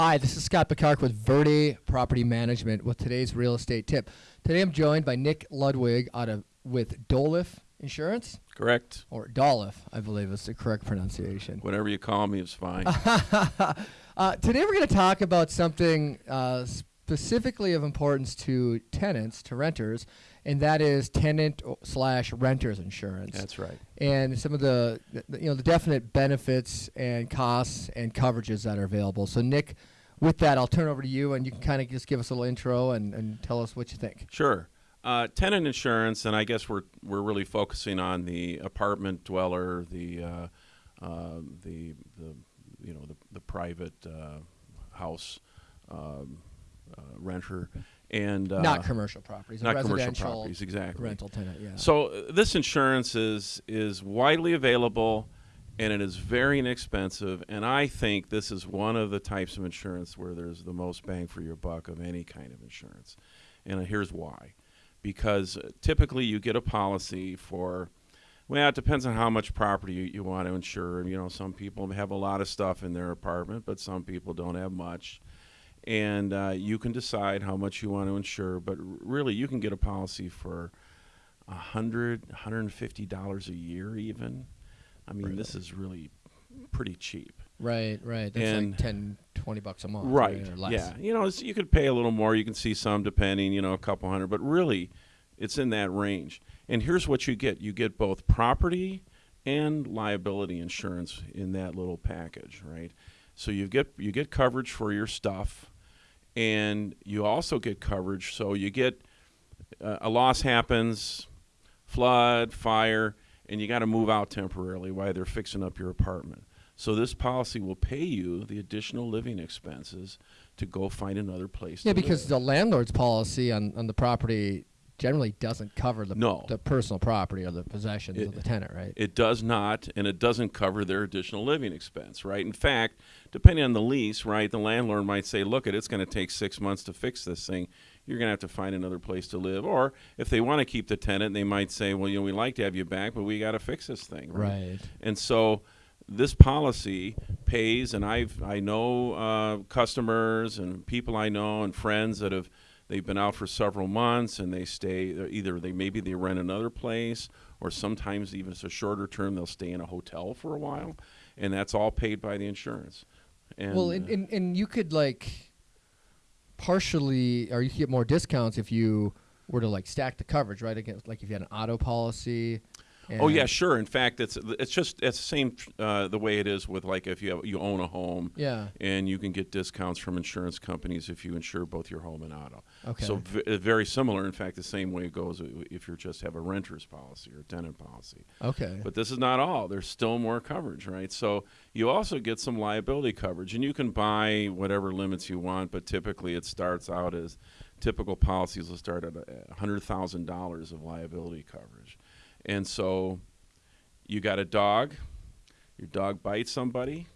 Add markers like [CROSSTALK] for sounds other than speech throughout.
Hi, this is Scott Picard with Verde Property Management with today's real estate tip. Today I'm joined by Nick Ludwig out of with Dolliff Insurance Correct. or Dolliff, I believe is the correct pronunciation. Whatever you call me is fine. [LAUGHS] uh, today we're going to talk about something uh, specifically of importance to tenants, to renters, and that is tenant slash renters insurance. That's right. and some of the, the you know the definite benefits and costs and coverages that are available. So Nick, with that, I'll turn over to you, and you can kind of just give us a little intro and, and tell us what you think. Sure. Uh, tenant insurance, and I guess we're we're really focusing on the apartment dweller, the uh, uh, the the you know the the private uh, house um, renter, and uh, not commercial properties, not commercial properties exactly. rental tenant. Yeah. So uh, this insurance is is widely available, and it is very inexpensive. And I think this is one of the types of insurance where there's the most bang for your buck of any kind of insurance. And uh, here's why: because uh, typically you get a policy for. Well, it depends on how much property you, you want to insure. You know, some people have a lot of stuff in their apartment, but some people don't have much and uh, you can decide how much you want to insure. But really, you can get a policy for a hundred, hundred and fifty dollars a year, even. I mean, this is really pretty cheap. right, right. That's and- like 10, 20 bucks a month, Right. Or less. Yeah. You know, it's, you could pay a little more. You can see some depending. You know, a couple hundred, but really, it's in that range. And here's what you get: you get both property and liability insurance in that little package, right? So you get you get coverage for your stuff, and you also get coverage. So you get uh, a loss happens, flood, fire, and you got to move out temporarily while they're fixing up your apartment. So this policy will pay you the additional living expenses to go find another place. Yeah, to because live. the landlord's policy on, on the property generally doesn't cover the No. the personal property or the possessions It- of the tenant, right? It does not, and it doesn't cover their additional living expense, right? In fact, depending on the lease, right, the landlord might say, look, it, it's going to take six months to fix this thing. You're going to have to find another place to live. Or if they want to keep the tenant, they might say, well, you know, we'd like to have you back, but we got to fix this thing, right. And so this policy pays, and I've I know uh, customers and people I know and friends that have they've been out for several months and they stay either they maybe they rent another place or sometimes even it's a shorter term they'll stay in a hotel for a while, and that's all paid by the insurance. And well, and, uh, and, and you could like partially, or you could get more discounts if you were to like stack the coverage, right? Against like if you had an auto policy. Oh yeah, sure. In fact, it's it's just it's the same uh, the way it is with like if you have, you own a home, Yeah. and you can get discounts from insurance companies if you insure both your home and auto. Okay. So v- uh, very similar. In fact, the same way it goes if you just have a renter's policy or a tenant policy. okay. But this is not all. There's still more coverage, right? So you also get some liability coverage, and you can buy whatever limits you want. But typically, it starts out as typical policies will start at a hundred thousand dollars of liability coverage, and so you got a dog, your dog bites somebody,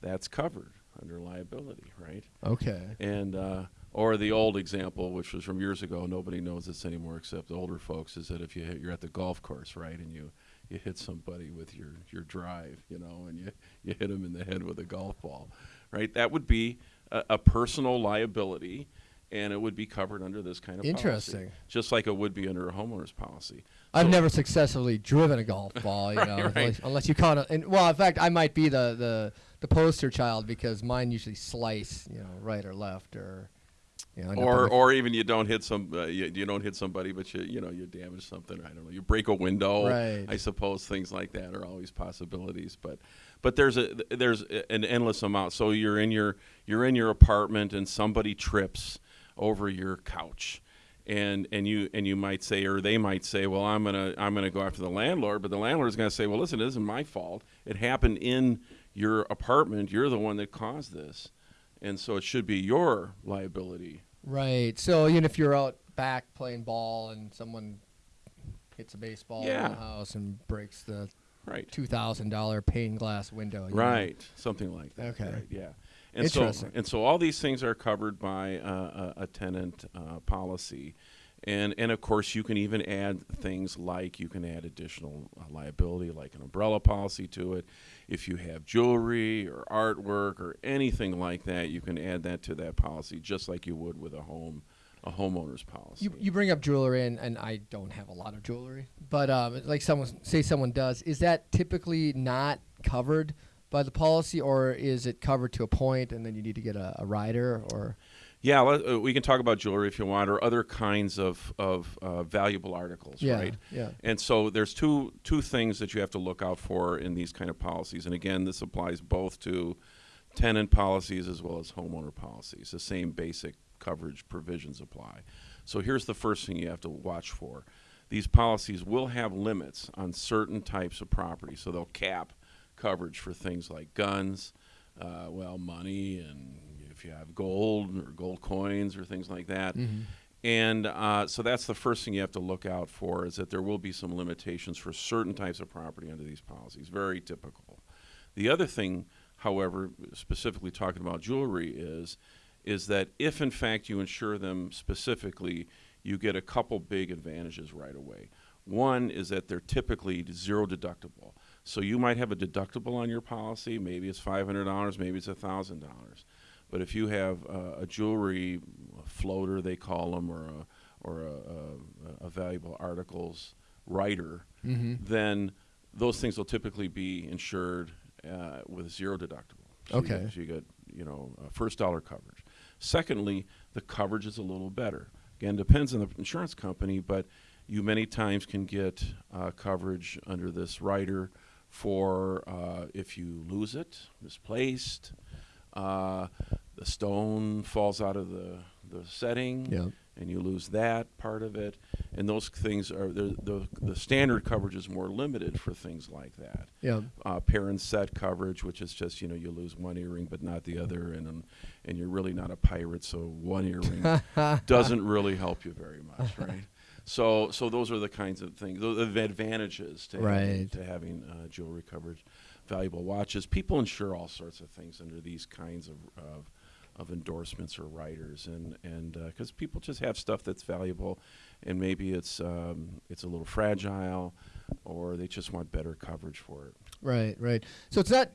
that's covered under liability, right? okay. And uh, or the old example, which was from years ago, nobody knows this anymore except the older folks, is that if you hit, you're at the golf course, right, and you you hit somebody with your your drive, you know, and you you hit them in the head with a golf ball, right? That would be a, a personal liability, and it would be covered under this kind of policy, Interesting. just like it would be under a homeowner's policy. I've So- never successfully driven a golf ball, you [LAUGHS] know, Right, right. Unless, unless you caught it. And well, in fact, I might be the, the the poster child because mine usually slice, you know, right or left or, you know, or or even you don't hit some uh, you, you don't hit somebody but you you know you damage something I don't know you break a window Right. I suppose things like that are always possibilities but but there's a there's an endless amount so you're in your you're in your apartment and somebody trips over your couch. And and you and you might say or they might say well I'm gonna I'm gonna go after the landlord. But the landlord is gonna say well listen it isn't my fault. It happened in your apartment. You're the one that caused this. And so it should be your liability. Right. So even if you're out back playing ball and someone hits a baseball in the house and breaks the right. two thousand dollar pane glass window, you know, Right, something like that. Okay. right, yeah. And so, and so all these things are covered by uh, a, a tenant uh, policy, And, and of course, you can even add things like you can add additional uh, liability, like an umbrella policy to it. If you have jewelry or artwork or anything like that, you can add that to that policy, just like you would with a home, a homeowner's policy. You, you bring up jewelry, and, and I don't have a lot of jewelry, but um, like someone say someone does, is that typically not covered by the policy, or is it covered to a point, and then you need to get a, a rider, or Yeah, uh, we can talk about jewelry if you want, or other kinds of of uh, valuable articles, yeah, right? yeah, And so there's two two things that you have to look out for in these kind of policies. And again, this applies both to tenant policies as well as homeowner policies. The same basic coverage provisions apply. So here's the first thing you have to watch for. These policies will have limits on certain types of property, so they'll cap coverage for things like guns, uh, well, money, and if you have gold or gold coins or things like that. Mm-hmm. And uh, so that's the first thing you have to look out for is that there will be some limitations for certain types of property under these policies. Very typical. The other thing, however, specifically talking about jewelry, is is that if in fact you insure them specifically, you get a couple big advantages right away. One is that they're typically zero deductible. So you might have a deductible on your policy. Maybe it's five hundred dollars. Maybe it's thousand dollars. But if you have uh, a jewelry floater, they call them, or a or a, a, a valuable articles rider, Mm-hmm. then those things will typically be insured uh, with zero deductible. So You Okay. get, so you get you know uh, first dollar coverage. Secondly, the coverage is a little better. Again, depends on the insurance company, but you many times can get uh, coverage under this rider for uh, if you lose it, misplaced, uh, the stone falls out of the, the setting, yeah, and you lose that part of it. And those things are the, the, the standard coverage is more limited for things like that. yeah, Uh, parent set coverage, which is just you know you lose one earring but not the other, and um, and you're really not a pirate, so one earring [LAUGHS] doesn't really help you very much, right? So so those are the kinds of things, the the advantages to having, to having uh, jewelry coverage, valuable watches. People insure all sorts of things under these kinds of of, of endorsements or riders, and and because people just have stuff that's valuable, and maybe it's um, it's a little fragile, or they just want better coverage for it. right, right. So it's not.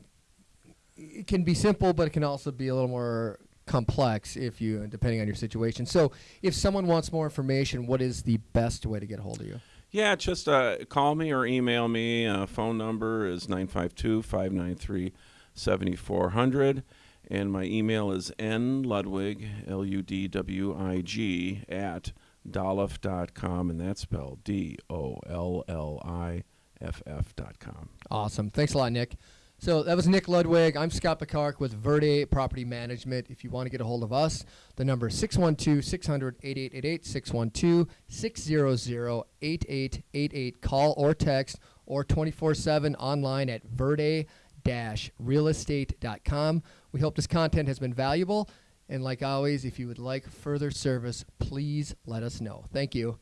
It can be simple, but it can also be a little more complex if you, depending on your situation. So, if someone wants more information, what is the best way to get a hold of you? Yeah, just uh, call me or email me. Uh, phone number is 952 593 7400. And my email is nludwig, L U D W I G, at dolliff.com. And that's spelled D O L L I F F.com. Awesome. Thanks a lot, Nick. So that was Nick Ludwig. I'm Scott Picark with Verde Property Management. If you want to get a hold of us, the number is 612 600 8888, 612 600 8888. Call or text or 24 7 online at verde realestate.com. We hope this content has been valuable. And like always, if you would like further service, please let us know. Thank you.